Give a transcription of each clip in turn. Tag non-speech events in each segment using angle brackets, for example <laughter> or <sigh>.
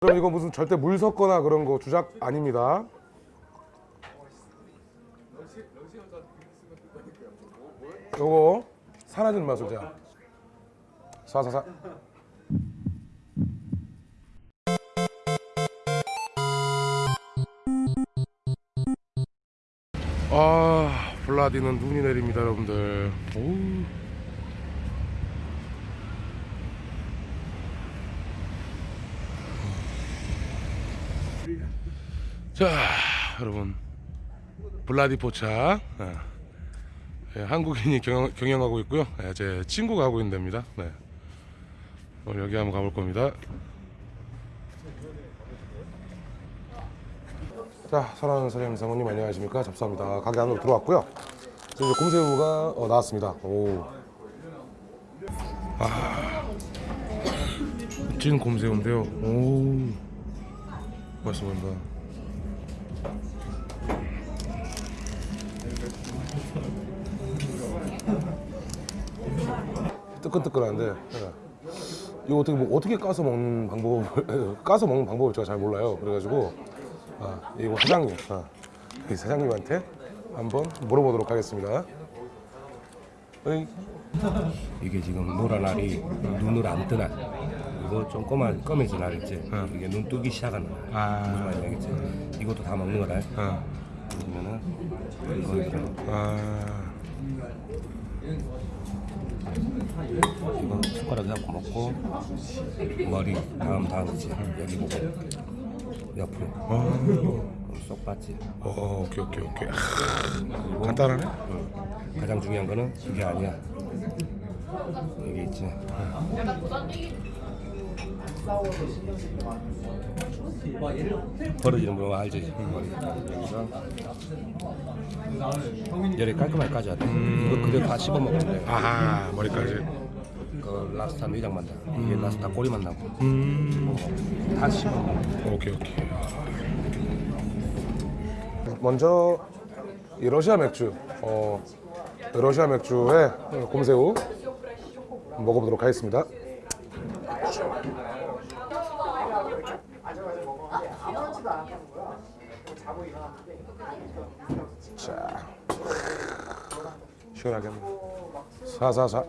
그럼 이거 무슨 절대 물 섞거나 그런 거 주작 아닙니다. 요거 사라진 제가 사사사 아 블라디는 눈이 내립니다 여러분들 오우. 자 여러분. 블라디포차. 예. 예, 한국인이 경영, 경영 하고 있고요. 예, 제 친구가 하고 있는 데입니다. 네. 오늘 여기 한번 가볼 겁니다. 자 사랑하는 사장님 사모님 안녕하십니까? 잡사입니다. 가게 안으로 들어왔고요. 지금 이제 곰새우가 어, 나왔습니다. 오. 아. <coughs> 찐 곰새우인데요. 오. 맛있어 보인다 뜨끈뜨끈한데 예. 이거 어떻게 뭐 어떻게 까서 먹는 방법을 <laughs> 까서 먹는 방법을 제가 잘 몰라요. 그래가지고 아, 이거 사장님 아, 이 사장님한테 한번 물어보도록 하겠습니다. 어이, 이게 지금 노란 알이 눈을 안 뜨나 이거 좀 검아, 검해진 알이지 이게 눈 뜨기 시작하는 알 아. 무슨 말인지 알겠지 이것도 다 먹는 거라 아, 그러면은 이거 이거 아, 이거 숟가락 잡고 먹고 머리 다음 다음이지 여기 보고 옆으로 아, 쏙 빠지 어, 오케이 오케이 오케이. 아, 간단하네. 응. 가장 중요한 거는 이게 아니야 이게 있지 벌어지는 거 알지? 열이 깔끔하게 까져야 돼 이거 그대로 다 씹어 먹으면 돼. 아하 머리까지. 그 라스타 위장만 나 이게 라스타 꼬리만 나고. 음, 다 씹어 먹어. 오케이 오케이. 먼저 이 러시아 맥주, 어, 러시아 맥주에 곰새우 먹어보도록 하겠습니다. 시원하게 한번. 사사사.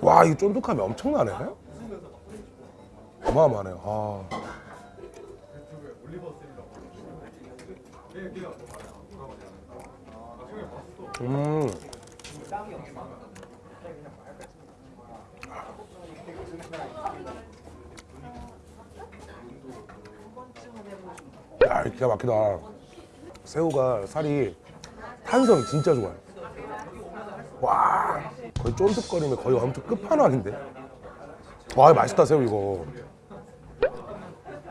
와, 이 쫀득함이 엄청나네. 어마어마하네요. 아. 음. 기가 막히다. 새우가 살이 탄성이 진짜 좋아요. 와, 거의 쫀득거리면 거의 엄청 끝판왕인데. 와, 맛있다 새우 이거.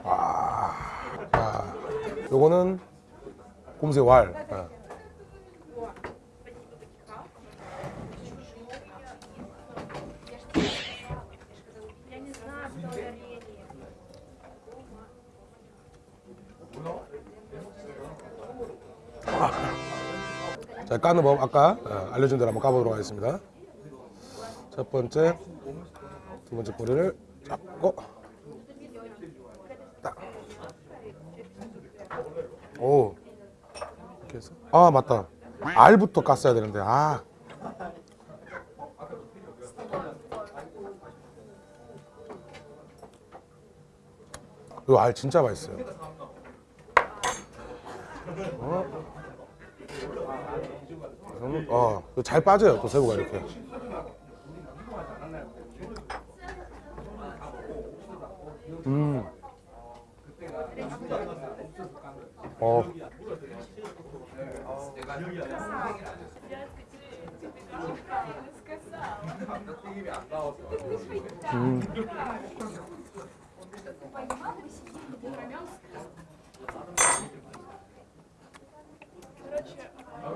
와, 아, 요거는 곰새우 알. 자, 까는 법 아까 어, 알려준 대로 한번 까보도록 하겠습니다. 첫 번째, 두 번째 꼬리를 잡고 딱. 오, 이렇게 해서 아 맞다. 알부터 깠어야 되는데 아. 이거 알 진짜 맛있어요. 음, 어, 잘 빠져요 또 새우가 이렇게. 음. 어. 음.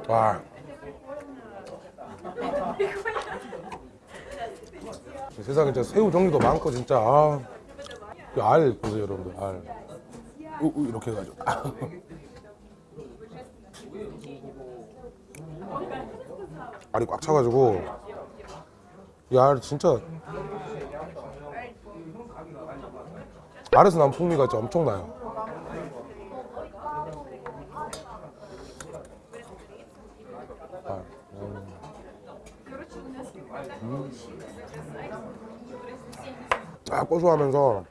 와. 세상에 진짜 새우 종류도 많고 진짜 아. 이알 보세요 여러분들 알. 우, 우, 이렇게 해가지고. <laughs> 알이 꽉 차가지고. 이알 진짜. 알에서 난 풍미가 진짜 엄청나요 음. 아 고소하면서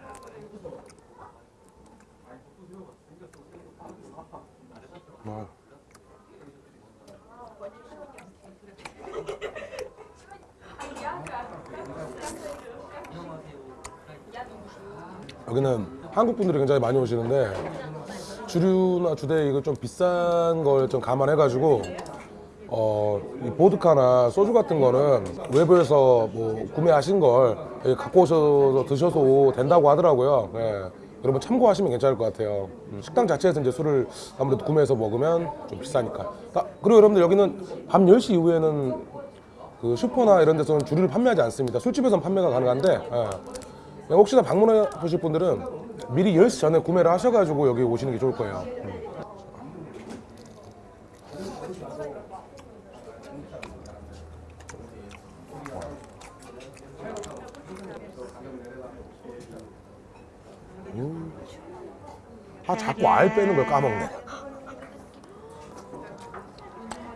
아. 여기는 한국 분들이 굉장히 많이 오시는데 주류나 주대 이거 좀 비싼 걸 좀 감안해 가지고 어, 이 보드카나 소주 같은 거는 외부에서 뭐 구매하신 걸 갖고 오셔서 드셔도 된다고 하더라고요. 예. 여러분 참고하시면 괜찮을 것 같아요. 음, 식당 자체에서 이제 술을 아무래도 구매해서 먹으면 좀 비싸니까. 아, 그리고 여러분들 여기는 밤 10시 이후에는 그 슈퍼나 이런 데서는 주류를 판매하지 않습니다. 술집에서는 판매가 가능한데 예. 혹시나 방문해 보실 분들은 미리 10시 전에 구매를 하셔가지고 여기 오시는 게 좋을 거예요. 음. 아 자꾸 알 빼는 걸 까먹네.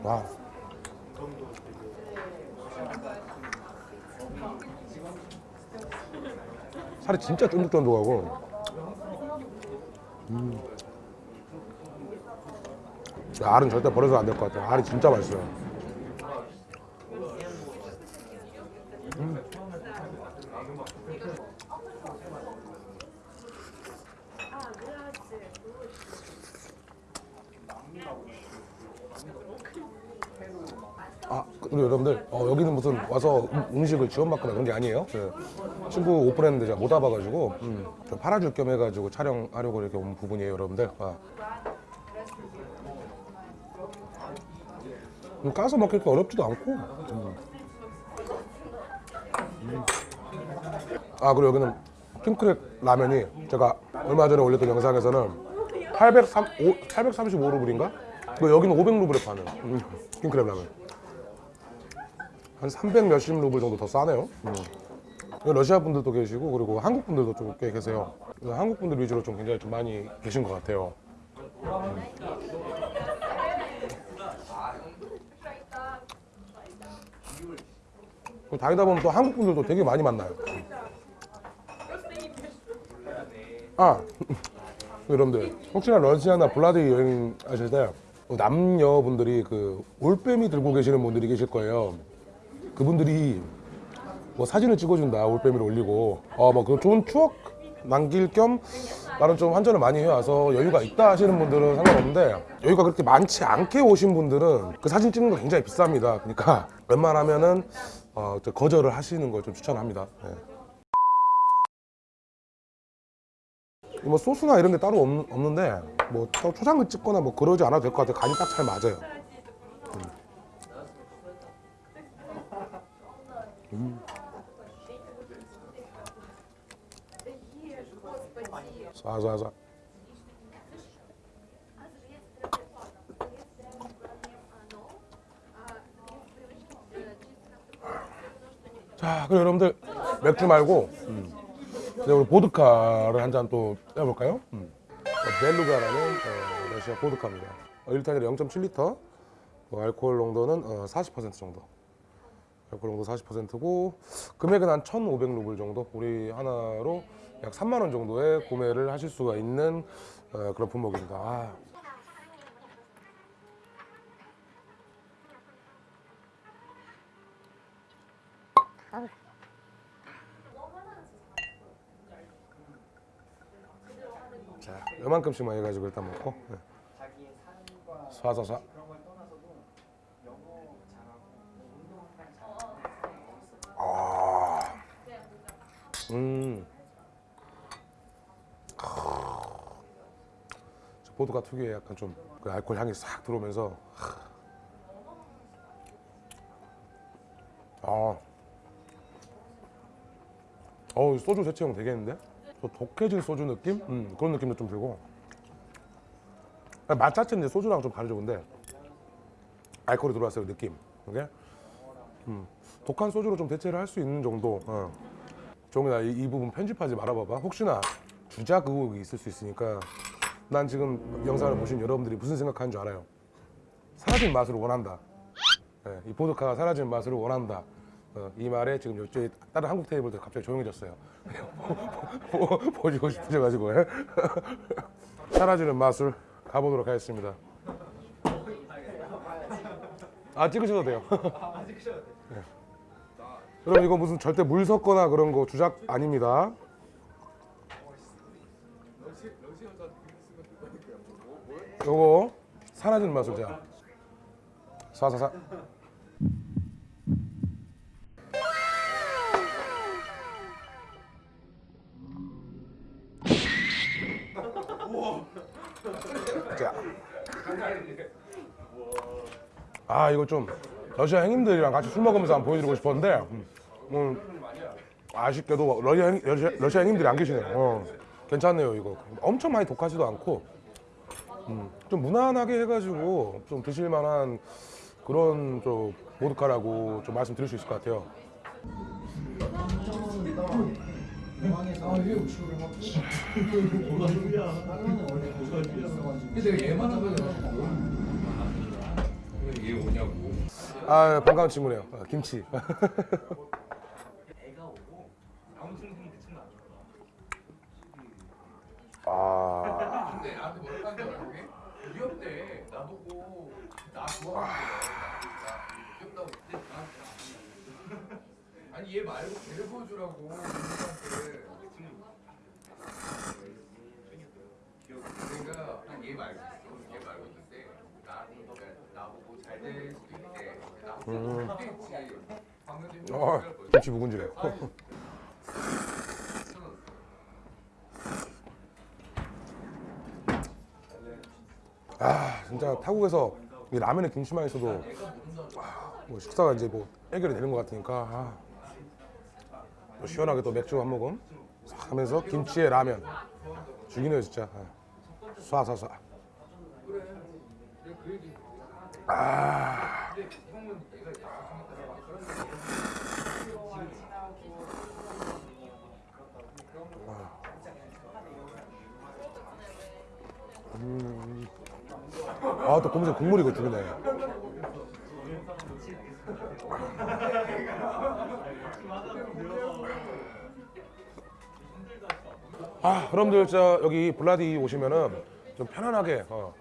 와. 살이 진짜 쫀득쫀득하고. 음. 야, 알은 절대 버려서 안 될 것 같아요. 알이 진짜 맛있어요. 아, 그리고 여러분들 어, 여기는 무슨 음식을 지원받거나 그런 게 아니에요. 그 친구 오픈했는데 제가 못 와봐가지고 음, 좀 팔아줄 겸 해가지고 촬영하려고 이렇게 온 부분이에요, 여러분들. 아. 음, 까서 먹기 어렵지도 않고. 음. 음. 아 그리고 여기는 킹크랩 라면이 제가 얼마 전에 올렸던 영상에서는 803, 835루블인가? 그 여기는 500루블에 파는 음, 킹크랩 라면. 한300 몇십 루블 정도 더 싸네요. 음. 러시아 분들도 계시고 그리고 한국 분들도 좀 꽤 계세요. 한국 분들 위주로 좀 굉장히 좀 많이 계신 것 같아요. 음. 다니다 보면 또 한국 분들도 되게 많이 만나요. 아 <laughs> 여러분들 혹시나 러시아나 블라디 여행 하실 때 남녀분들이 그 올빼미 들고 계시는 분들이 계실 거예요. 그분들이 뭐 사진을 찍어준다 올빼미를 올리고 어뭐 그 좋은 추억 남길 겸 나는 좀 환전을 많이 해와서 여유가 있다 하시는 분들은 상관없는데 여유가 그렇게 많지 않게 오신 분들은 그 사진 찍는 거 굉장히 비쌉니다. 그러니까 웬만하면은 어, 저 거절을 하시는 걸 좀 추천합니다. 네. 뭐 소스나 이런 게 따로 없, 없는데 뭐 따로 초장을 찍거나 뭐 그러지 않아도 될 것 같아요. 간이 딱 잘 맞아요. 쏴쏴쏴. 자, 그럼 여러분들 맥주 말고 음. 우리 보드카를 한 잔 또 해볼까요? 음. 벨루가라는 어, 러시아 보드카입니다. 어, 1탄이라 0.7리터, 어, 알코올 농도는 어, 40% 정도. 알코올 농도 40%고 금액은 한 1,500루블 정도. 우리 하나로 약 3만 원 정도에 구매를 하실 수가 있는 어, 그런 품목입니다. 아. 자, 요만큼씩만 해가지고 일단 먹고. 네. 쏴쏴쏴. 음. 저 보드카 특유의 약간 좀 그 알코올 향이 싹 들어오면서 아, 어우 소주 대체형 되겠는데? 더 독해진 소주 느낌? 음, 그런 느낌도 좀 들고 맛 자체는 소주랑 좀 다르죠 근데 알코올이 들어왔어요 느낌 이게 음, 독한 소주로 좀 대체를 할 수 있는 정도 어. 종이나 이, 이 부분 편집하지 말아봐봐. 혹시나 주작 의혹이 있을 수 있으니까 난 지금 영상을 보신 여러분들이 무슨 생각하는 줄 알아요. 사라진 맛을 원한다. 예, 이 보드카가 사라진 맛을 원한다. 어, 이 말에 지금 이쪽에 다른 한국 테이블들 갑자기 조용해졌어요. <laughs> 보시고 싶으셔가지고 예. <laughs> 사라지는 맛을 가보도록 하겠습니다. 아 찍으셔도 돼요. 네. <laughs> 여러분 이거 무슨 절대 물 섞거나 그런 거 주작 아닙니다. 요거 맛을 제가. 사사사. 자. 아 이거 좀 러시아 형님들이랑 같이 술 먹으면서 한번 보여드리고 싶었는데 음, 음, 아쉽게도 러시아, 형, 러시아, 러시아 형님들이 안 계시네요. 어, 괜찮네요 이거. 엄청 많이 독하지도 않고 음, 좀 무난하게 해가지고 좀 드실만한 그런 좀 보드카라고 좀 말씀드릴 수 있을 것 같아요. 얘 오냐고. 아 반가운 친구네요 아, 김치 아 근데 나한테 뭐라고? 그게? 귀엽대. 나보고 나거 귀엽다고 그때 나한테 아니 얘 말고 걔를 보여주라고 내가 한얘 말고 있어. 얘 말고 있는데 나한테 나보고 잘 될 수도 있대. 전에 어, 김치 묵은지래 <laughs> 아 진짜 타국에서 이 라면에 김치만 있어도 아, 뭐 식사가 이제 뭐 해결이 되는 것 같으니까 아, 또 시원하게 또 맥주 한 모금 싹 하면서 김치에 라면. 죽이네요 진짜. 아, 쏴쏴쏴. 아 아 또 검색 국물 이거 죽이네. 아 여러분들 저 여기 블라디 오시면은 좀 편안하게 어,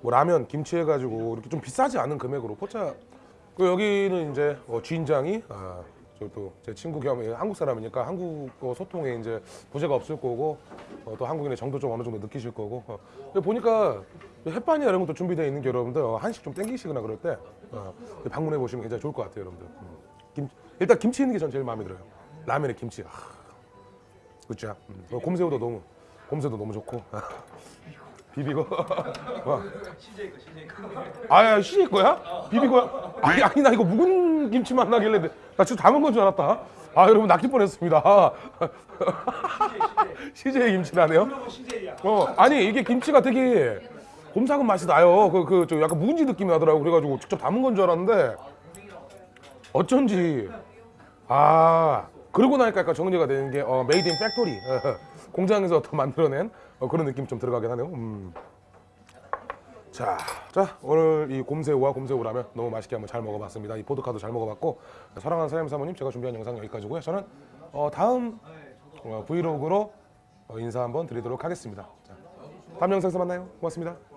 뭐 라면 김치 해가지고 이렇게 좀 비싸지 않은 금액으로 포차 그 여기는 이제 어, 주인장이 아, 저또 제 친구 겸 한국 사람이니까 한국어 소통에 이제 부재가 없을 거고 어, 또 한국인의 정도 좀 어느 정도 느끼실 거고 어. 보니까 햇반이나 이런 것도 준비되어 있는 게 여러분들 어, 한식 좀 땡기시거나 그럴 때 어, 방문해 보시면 굉장히 좋을 것 같아요 여러분들 음. 김, 일단 김치 있는 게 전 제일 마음에 들어요 라면에 김치 아, 그쵸 음. 어, 곰새우도 너무 곰새도 너무 좋고 <laughs> 비비고 <laughs> 와. 아야 CJ 거야? 비비고야? 아니 아니 나 이거 묵은 김치만 나길래 나 지금 담은 건 줄 알았다. 아 여러분 낚일 뻔했습니다. CJ 김치라네요. 어 아니 이게 김치가 되게 곰삭은 맛이 나요. 그 그 저 약간 묵은지 느낌이 나더라고. 그래가지고 직접 담은 건 줄 알았는데 어쩐지 아 그러고 나니까 약간 정리가 되는 게 어, made in factory 공장에서 더 만들어낸 어, 그런 느낌 좀 들어가긴 하네요. 음. 자, 자 오늘 이 곰새우와 곰새우라면 너무 맛있게 한번 잘 먹어봤습니다. 이 보드카도 잘 먹어봤고 사랑하는 사장님 사모님 제가 준비한 영상 여기까지고요. 저는 어, 다음 어, 브이로그로 어, 인사 한번 드리도록 하겠습니다. 자, 다음 영상에서 만나요. 고맙습니다.